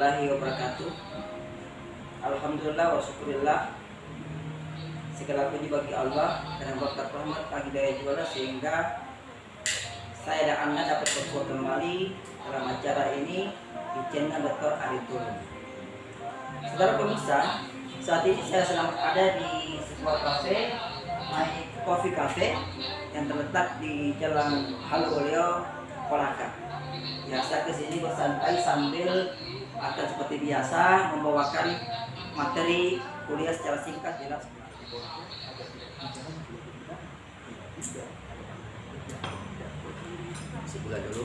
Warahmatullahi wabarakatuh. Alhamdulillah wa syukurillah. Segala puji bagi Allah Dan berkat rahmat bagi daya juara Sehingga saya dan anda dapat berkuat kembali Dalam acara ini Di channel Dr. Aritul. Saudara pemirsa Saat ini saya sedang ada di sebuah kafe My Coffee Cafe Yang terletak di Jalan Haluleo Kolaka. Ya saya ke sini bersantai sambil akan seperti biasa membawakan materi kuliah secara singkat jelas sebulan dulu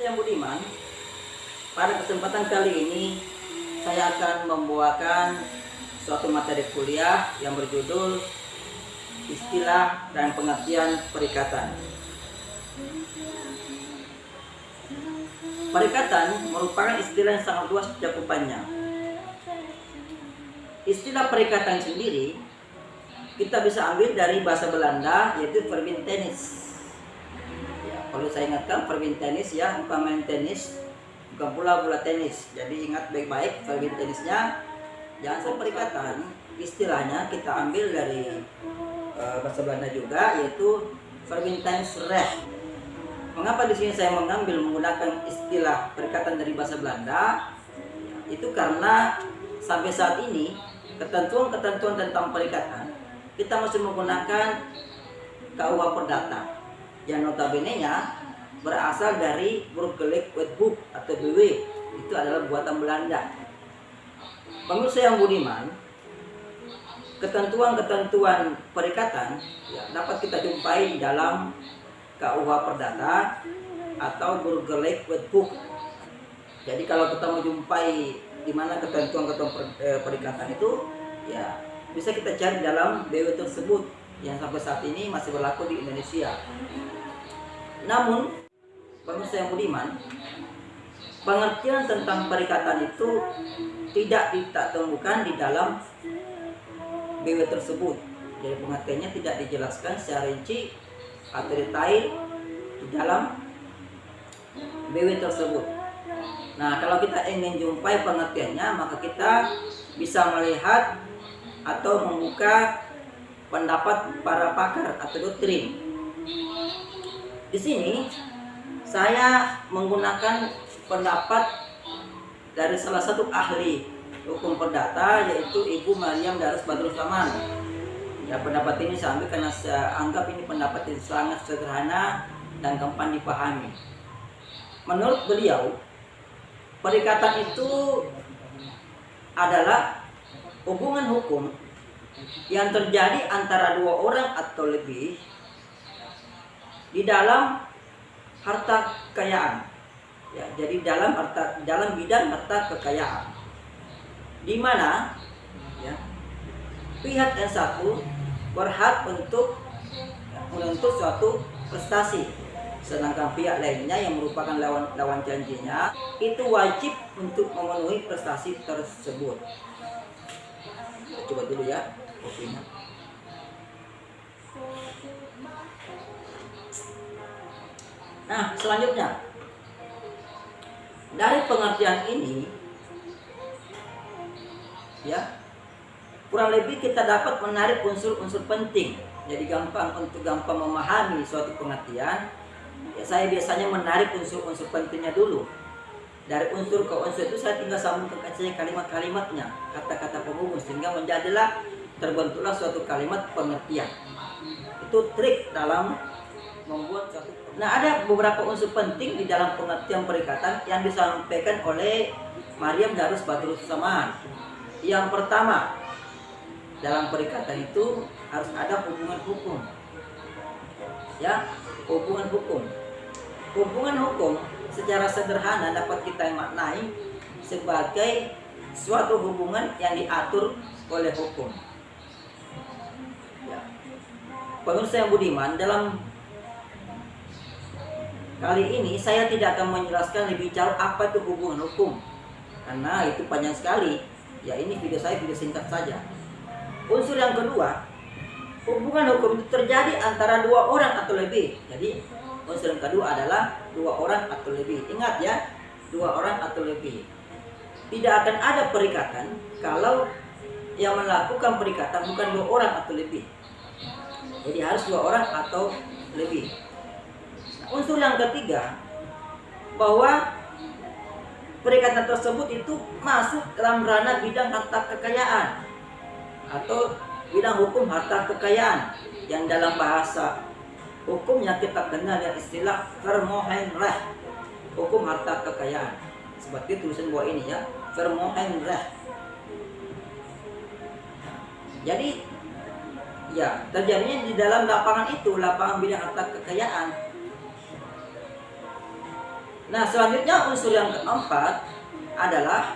Saya Budiman, pada kesempatan kali ini saya akan membawakan suatu materi kuliah yang berjudul istilah dan pengertian perikatan. Perikatan merupakan istilah yang sangat luas cakupannya. Istilah perikatan sendiri kita bisa ambil dari bahasa Belanda yaitu verbintenis kalau saya ingatkan perwin tenis ya bukan main tenis. Bukan pula bola tenis. Jadi ingat baik-baik perwin tenisnya jangan sampai perikatan istilahnya kita ambil dari uh, bahasa Belanda juga yaitu perwin tenis reh mengapa di sini saya mengambil menggunakan istilah perikatan dari bahasa Belanda? Itu karena sampai saat ini ketentuan-ketentuan tentang perikatan kita masih menggunakan KUA Perdata yang notabene-nya berasal dari Burgerlijk Wetboek atau BW itu adalah buatan Belanda. Pemirsa yang budiman, ketentuan-ketentuan perikatan ya, dapat kita jumpai dalam KUH Perdata atau Burgerlijk Wetboek. Jadi kalau kita mau jumpai di mana ketentuan-ketentuan eh, perikatan itu, ya bisa kita cari dalam BW tersebut yang sampai saat ini masih berlaku di Indonesia. Namun, pemirsa yang budiman, pengertian tentang perikatan itu tidak ditemukan di dalam BW tersebut. Jadi pengertiannya tidak dijelaskan secara rinci atau detail di dalam BW tersebut. Nah, kalau kita ingin jumpai pengertiannya, maka kita bisa melihat atau membuka pendapat para pakar atau doktrin. Di sini saya menggunakan pendapat dari salah satu ahli hukum perdata yaitu Ibu Mariam Darus Badrul Saman. Ya pendapat ini saya ambil karena saya anggap ini pendapat yang sangat sederhana dan gampang dipahami. Menurut beliau, perikatan itu adalah hubungan hukum yang terjadi antara dua orang atau lebih di dalam harta kekayaan. Ya jadi dalam harta dalam bidang harta kekayaan. Di mana ya pihak yang satu berhak untuk ya, menuntut suatu prestasi. Sedangkan pihak lainnya yang merupakan lawan lawan janjinya itu wajib untuk memenuhi prestasi tersebut. Coba dulu ya nah selanjutnya. Dari pengertian ini ya kurang lebih kita dapat menarik unsur-unsur penting. Jadi gampang untuk gampang memahami suatu pengertian ya saya biasanya menarik unsur-unsur pentingnya dulu. Dari unsur ke unsur itu saya tinggal sambungkan saja kalimat-kalimatnya kata-kata penghubung sehingga menjadilah terbentuklah suatu kalimat pengertian. Itu trik dalam membuat suatu Nah, ada beberapa unsur penting di dalam pengertian perikatan yang disampaikan oleh Mariam Darus Badrul Saman. Yang pertama, dalam perikatan itu harus ada hubungan hukum. Ya, hubungan hukum. Hubungan hukum secara sederhana dapat kita maknai sebagai suatu hubungan yang diatur oleh hukum. Pemirsa yang budiman, dalam kali ini saya tidak akan menjelaskan lebih jauh apa itu hubungan hukum. Karena itu panjang sekali. Ya ini video saya video singkat saja. Unsur yang kedua, hubungan hukum itu terjadi antara dua orang atau lebih. Jadi unsur yang kedua adalah dua orang atau lebih. Ingat ya, dua orang atau lebih. Tidak akan ada perikatan kalau yang melakukan perikatan bukan dua orang atau lebih. Jadi harus dua orang atau lebih. Nah, unsur yang ketiga bahwa perikatan tersebut itu masuk dalam ranah bidang harta kekayaan atau bidang hukum harta kekayaan yang dalam bahasa hukumnya kita kenal yang istilah vermohenrecht hukum harta kekayaan seperti tulisan bawah ini ya vermohenrecht jadi ya terjadinya di dalam lapangan itu lapangan bidang harta kekayaan nah selanjutnya unsur yang keempat adalah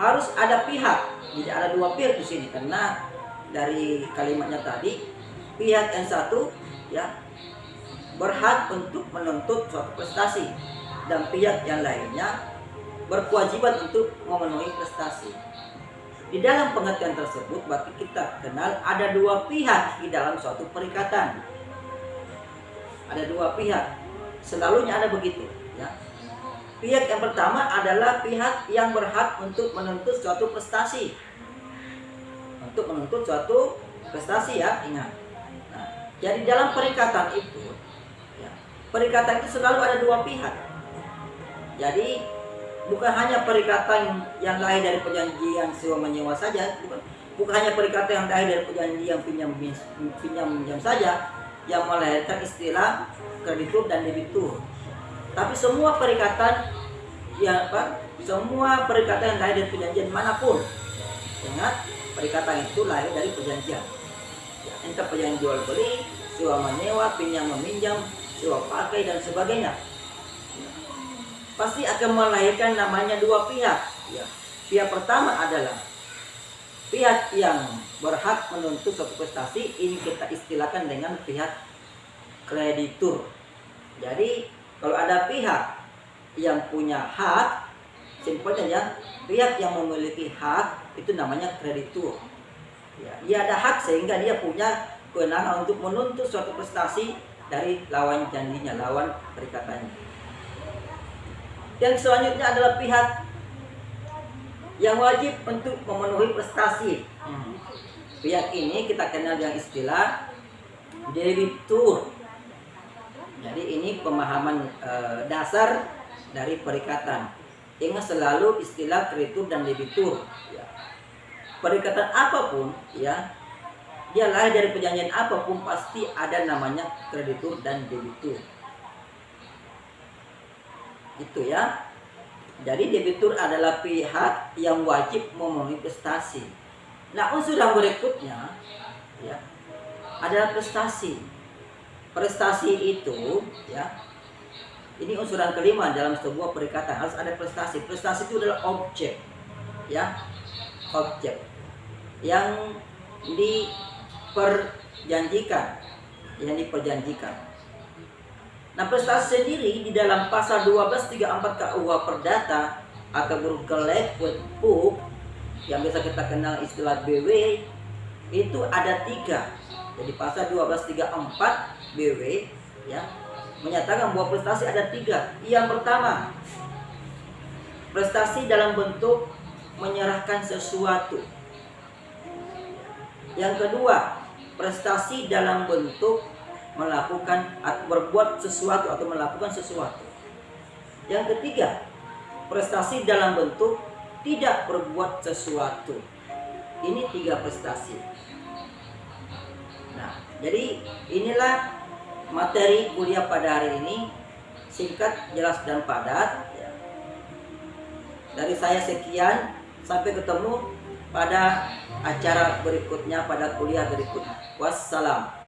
harus ada pihak jadi ada dua pihak di sini karena dari kalimatnya tadi pihak yang satu ya berhak untuk menuntut suatu prestasi dan pihak yang lainnya berkewajiban untuk memenuhi prestasi. Di dalam pengertian tersebut berarti kita kenal ada dua pihak di dalam suatu perikatan. Ada dua pihak. Selalunya ada begitu, ya. Pihak yang pertama adalah pihak yang berhak untuk menuntut suatu prestasi. Untuk menuntut suatu prestasi ya, ingat. Nah, jadi dalam perikatan itu perikatan itu selalu ada dua pihak. Jadi bukan hanya perikatan yang lahir dari perjanjian sewa menyewa saja, bukan, bukan hanya perikatan yang lahir dari perjanjian pinjam pinjam pinjam saja yang melahirkan istilah kreditur dan debitur. Tapi semua perikatan yang apa? Semua perikatan yang lahir dari perjanjian mana pun. Ingat, perikatan itu lahir dari perjanjian. Ya, entah perjanjian jual beli, sewa menyewa, pinjam meminjam, sewa pakai dan sebagainya pasti akan melahirkan namanya dua pihak. Ya. Pihak pertama adalah pihak yang berhak menuntut suatu prestasi ini kita istilahkan dengan pihak kreditur. Jadi kalau ada pihak yang punya hak simpelnya ya pihak yang memiliki hak itu namanya kreditur. Ya dia ada hak sehingga dia punya kewenangan untuk menuntut suatu prestasi dari lawan janjinya, lawan perikatannya. Dan selanjutnya adalah pihak yang wajib untuk memenuhi prestasi. Pihak ini kita kenal dengan istilah debitur. Jadi ini pemahaman e, dasar dari perikatan. Ingat selalu istilah kreditur dan debitur. Ya. Perikatan apa pun ya dia lahir dari perjanjian apa pun pasti ada namanya kreditur dan debitur itu ya. Jadi debitur adalah pihak yang wajib memenuhi prestasi nah unsur yang berikutnya ya adalah prestasi. Prestasi itu ya ini unsur yang kelima dalam sebuah perikatan. Harus ada prestasi. Prestasi itu adalah objek ya objek yang di perjanjikan yang diperjanjikan. Nah prestasi sendiri di dalam pasal 1234 KUH Perdata atau bergelek book yang bisa kita kenal istilah BW itu ada tiga. Jadi pasal 1234 BW ya menyatakan bahwa prestasi ada tiga. Yang pertama prestasi dalam bentuk menyerahkan sesuatu. Yang kedua prestasi dalam bentuk melakukan atau berbuat sesuatu atau melakukan sesuatu. Yang ketiga, prestasi dalam bentuk tidak berbuat sesuatu. Ini tiga prestasi. Nah, jadi inilah materi kuliah pada hari ini singkat, jelas dan padat. Dari saya sekian, sampai ketemu pada acara berikutnya pada kuliah berikutnya. Wassalam.